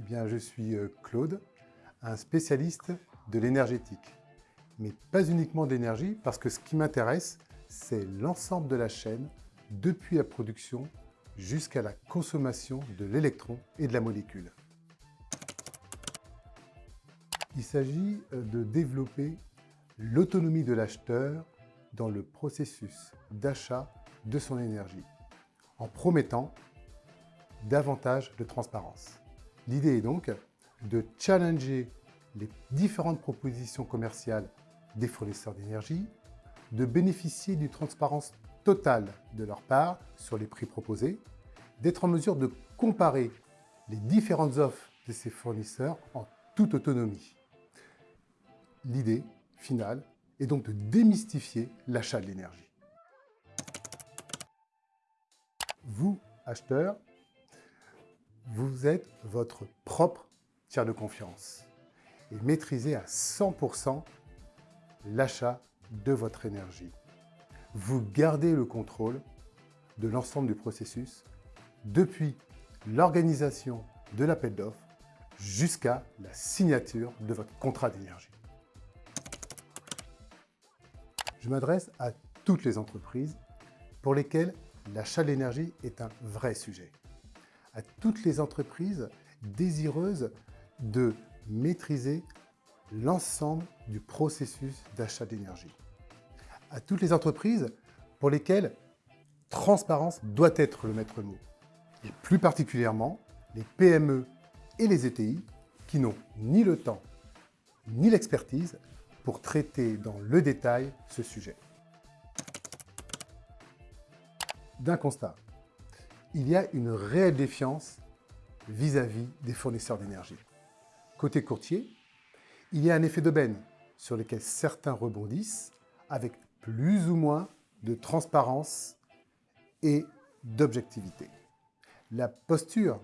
bien, je suis euh, Claude, un spécialiste de l'énergétique. Mais pas uniquement d'énergie, parce que ce qui m'intéresse, c'est l'ensemble de la chaîne, depuis la production jusqu'à la consommation de l'électron et de la molécule. Il s'agit euh, de développer l'autonomie de l'acheteur dans le processus d'achat de son énergie, en promettant davantage de transparence. L'idée est donc de challenger les différentes propositions commerciales des fournisseurs d'énergie, de bénéficier d'une transparence totale de leur part sur les prix proposés, d'être en mesure de comparer les différentes offres de ces fournisseurs en toute autonomie. L'idée finale est donc de démystifier l'achat de l'énergie. Vous, acheteurs, vous êtes votre propre tiers de confiance et maîtrisez à 100% l'achat de votre énergie. Vous gardez le contrôle de l'ensemble du processus depuis l'organisation de l'appel d'offres jusqu'à la signature de votre contrat d'énergie. Je m'adresse à toutes les entreprises pour lesquelles l'achat d'énergie est un vrai sujet. À toutes les entreprises désireuses de maîtriser l'ensemble du processus d'achat d'énergie. À toutes les entreprises pour lesquelles transparence doit être le maître mot. Et plus particulièrement, les PME et les ETI qui n'ont ni le temps ni l'expertise pour traiter dans le détail ce sujet. D'un constat, il y a une réelle défiance vis-à-vis des fournisseurs d'énergie. Côté courtier, il y a un effet d'aubaine sur lequel certains rebondissent avec plus ou moins de transparence et d'objectivité. La posture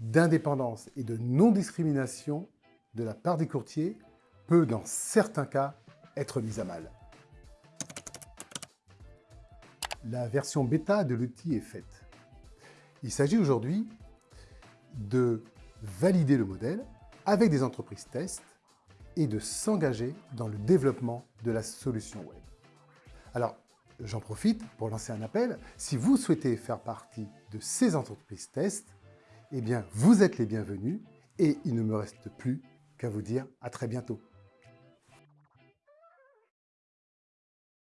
d'indépendance et de non-discrimination de la part des courtiers peut, dans certains cas, être mise à mal. La version bêta de l'outil est faite. Il s'agit aujourd'hui de valider le modèle avec des entreprises test et de s'engager dans le développement de la solution web. Alors, j'en profite pour lancer un appel. Si vous souhaitez faire partie de ces entreprises test, eh bien, vous êtes les bienvenus et il ne me reste plus qu'à vous dire à très bientôt.